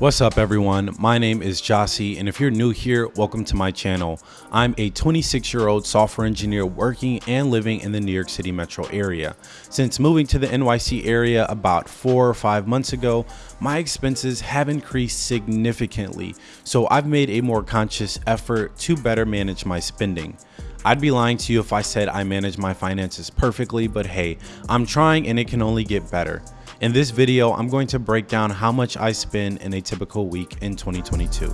What's up everyone? My name is Jossie and if you're new here, welcome to my channel. I'm a 26 year old software engineer working and living in the New York City metro area. Since moving to the NYC area about four or five months ago, my expenses have increased significantly. So I've made a more conscious effort to better manage my spending. I'd be lying to you if I said I manage my finances perfectly, but hey, I'm trying and it can only get better. In this video, I'm going to break down how much I spend in a typical week in 2022.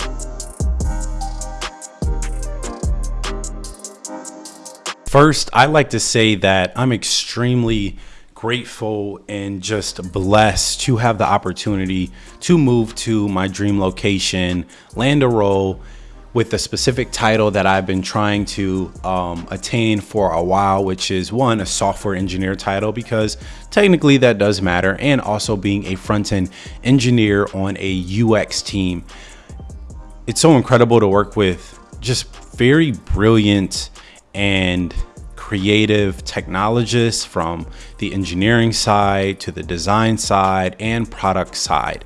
First, I like to say that I'm extremely grateful and just blessed to have the opportunity to move to my dream location, land a role, with the specific title that I've been trying to um, attain for a while, which is one, a software engineer title, because technically that does matter, and also being a front end engineer on a UX team. It's so incredible to work with just very brilliant and creative technologists from the engineering side to the design side and product side.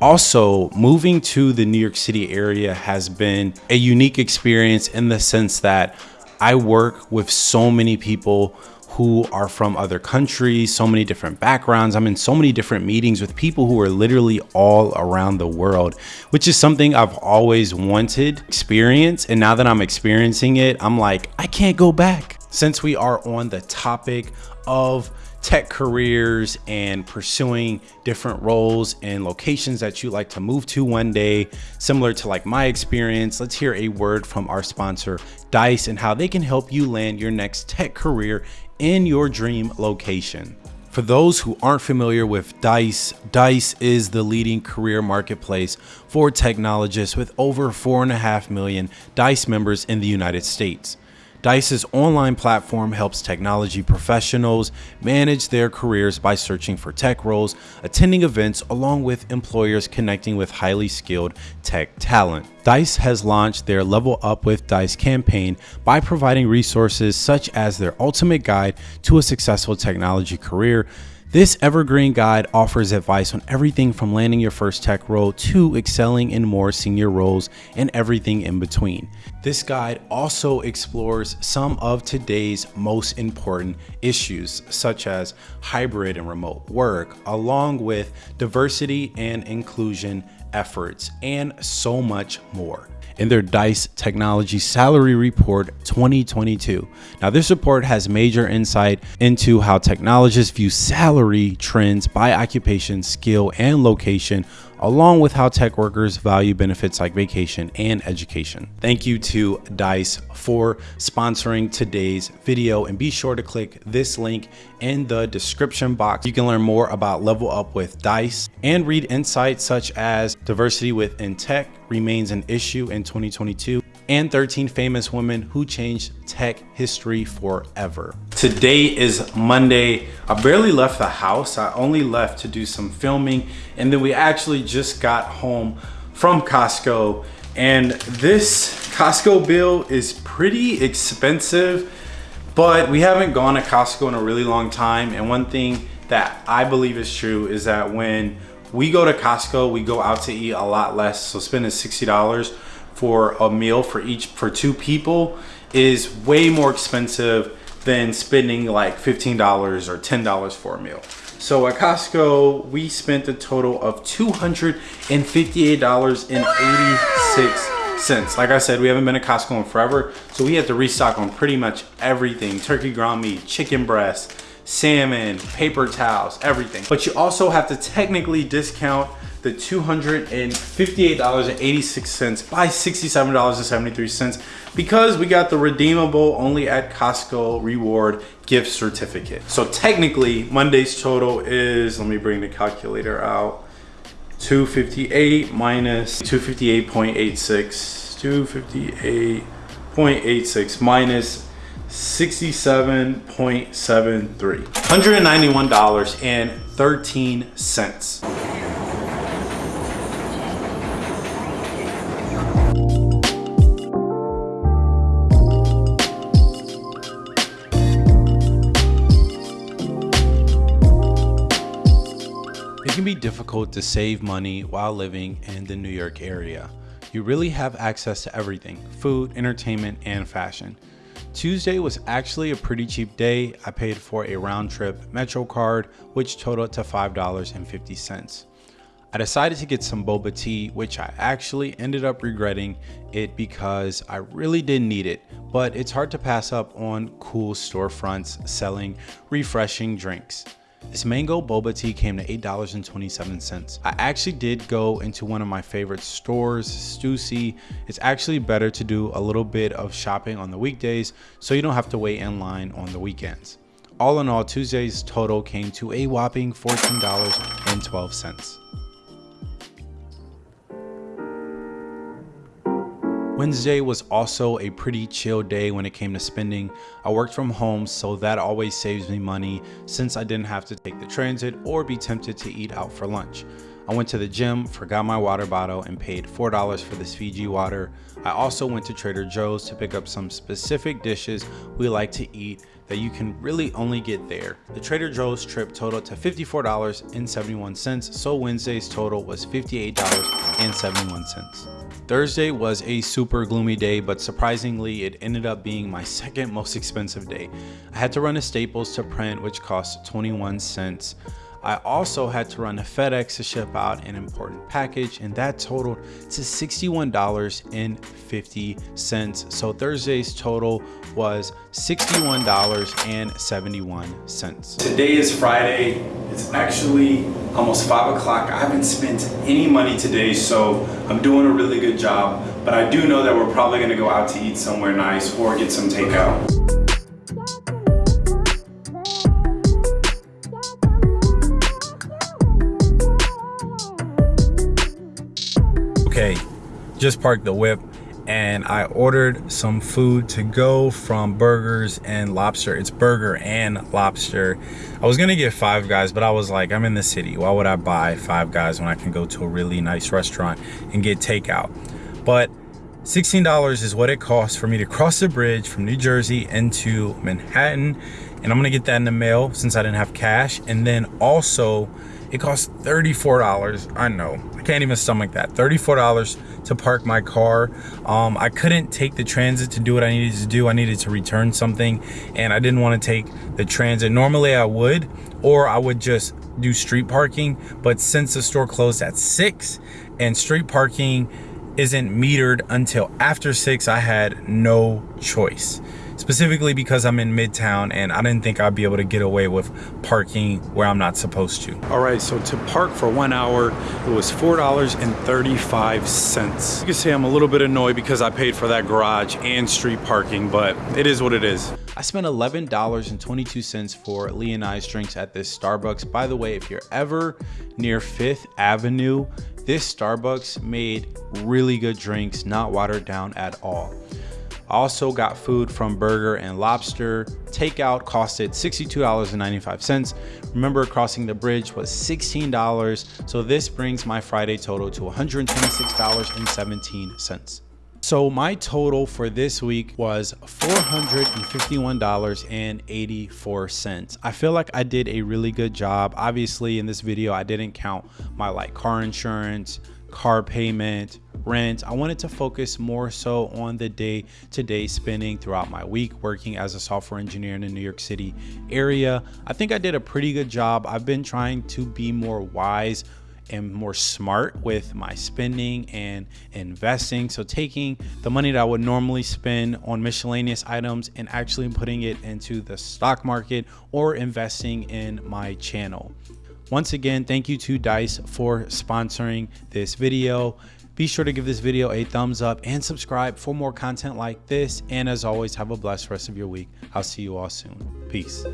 Also, moving to the New York City area has been a unique experience in the sense that I work with so many people who are from other countries, so many different backgrounds. I'm in so many different meetings with people who are literally all around the world, which is something I've always wanted experience. And now that I'm experiencing it, I'm like, I can't go back. Since we are on the topic of tech careers and pursuing different roles and locations that you like to move to one day, similar to like my experience, let's hear a word from our sponsor, Dice, and how they can help you land your next tech career in your dream location. For those who aren't familiar with DICE, DICE is the leading career marketplace for technologists with over 4.5 million DICE members in the United States. Dice's online platform helps technology professionals manage their careers by searching for tech roles, attending events, along with employers connecting with highly skilled tech talent. Dice has launched their Level Up with Dice campaign by providing resources such as their ultimate guide to a successful technology career, this evergreen guide offers advice on everything from landing your first tech role to excelling in more senior roles and everything in between. This guide also explores some of today's most important issues, such as hybrid and remote work, along with diversity and inclusion efforts, and so much more in their DICE Technology Salary Report 2022. Now, this report has major insight into how technologists view salary trends by occupation, skill, and location along with how tech workers value benefits like vacation and education. Thank you to DICE for sponsoring today's video and be sure to click this link in the description box. You can learn more about Level Up with DICE and read insights such as diversity within tech remains an issue in 2022 and 13 famous women who changed tech history forever. Today is Monday. I barely left the house. I only left to do some filming and then we actually just got home from Costco and this Costco bill is pretty expensive but we haven't gone to Costco in a really long time and one thing that I believe is true is that when we go to Costco, we go out to eat a lot less. So spending $60 for a meal for each for two people is way more expensive than spending like $15 or $10 for a meal. So at Costco, we spent a total of $258.86. Like I said, we haven't been at Costco in forever, so we had to restock on pretty much everything. Turkey ground meat, chicken breast, salmon, paper towels, everything. But you also have to technically discount the $258.86 by $67.73 because we got the redeemable only at Costco reward gift certificate. So technically Monday's total is, let me bring the calculator out, 258 minus 258.86, 258.86 minus 67.73, $191.13. difficult to save money while living in the New York area. You really have access to everything, food, entertainment, and fashion. Tuesday was actually a pretty cheap day. I paid for a round trip Metro card, which totaled to $5.50. I decided to get some boba tea, which I actually ended up regretting it because I really didn't need it, but it's hard to pass up on cool storefronts selling refreshing drinks. This mango boba tea came to $8.27. I actually did go into one of my favorite stores, Stussy. It's actually better to do a little bit of shopping on the weekdays so you don't have to wait in line on the weekends. All in all, Tuesday's total came to a whopping $14.12. Wednesday was also a pretty chill day when it came to spending. I worked from home, so that always saves me money since I didn't have to take the transit or be tempted to eat out for lunch. I went to the gym, forgot my water bottle, and paid $4 for this Fiji water. I also went to Trader Joe's to pick up some specific dishes we like to eat that you can really only get there. The Trader Joe's trip totaled to $54.71, so Wednesday's total was $58.71. Thursday was a super gloomy day, but surprisingly, it ended up being my second most expensive day. I had to run to Staples to print, which cost 21 cents. I also had to run a FedEx to ship out an important package and that totaled to $61.50. So Thursday's total was $61.71. Today is Friday. It's actually almost five o'clock. I haven't spent any money today, so I'm doing a really good job. But I do know that we're probably gonna go out to eat somewhere nice or get some takeout. Okay just parked the whip and I ordered some food to go from burgers and lobster. It's burger and lobster. I was gonna get five guys but I was like I'm in the city. Why would I buy five guys when I can go to a really nice restaurant and get takeout? But $16 is what it costs for me to cross the bridge from New Jersey into Manhattan and I'm gonna get that in the mail since I didn't have cash. And then also it costs $34 I know I can't even stomach that. $34 to park my car. Um, I couldn't take the transit to do what I needed to do. I needed to return something and I didn't want to take the transit. Normally I would or I would just do street parking but since the store closed at 6 and street parking isn't metered until after 6 I had no choice specifically because I'm in Midtown and I didn't think I'd be able to get away with parking where I'm not supposed to. All right, so to park for one hour, it was $4.35. You can say I'm a little bit annoyed because I paid for that garage and street parking, but it is what it is. I spent $11.22 for Lee and I's drinks at this Starbucks. By the way, if you're ever near Fifth Avenue, this Starbucks made really good drinks, not watered down at all. Also got food from Burger and Lobster. Takeout costed $62.95. Remember crossing the bridge was $16. So this brings my Friday total to $126.17. So my total for this week was $451.84. I feel like I did a really good job. Obviously in this video, I didn't count my like car insurance, car payment, rent. I wanted to focus more so on the day to day spending throughout my week working as a software engineer in the New York City area. I think I did a pretty good job. I've been trying to be more wise and more smart with my spending and investing. So taking the money that I would normally spend on miscellaneous items and actually putting it into the stock market or investing in my channel. Once again, thank you to Dice for sponsoring this video. Be sure to give this video a thumbs up and subscribe for more content like this. And as always, have a blessed rest of your week. I'll see you all soon. Peace.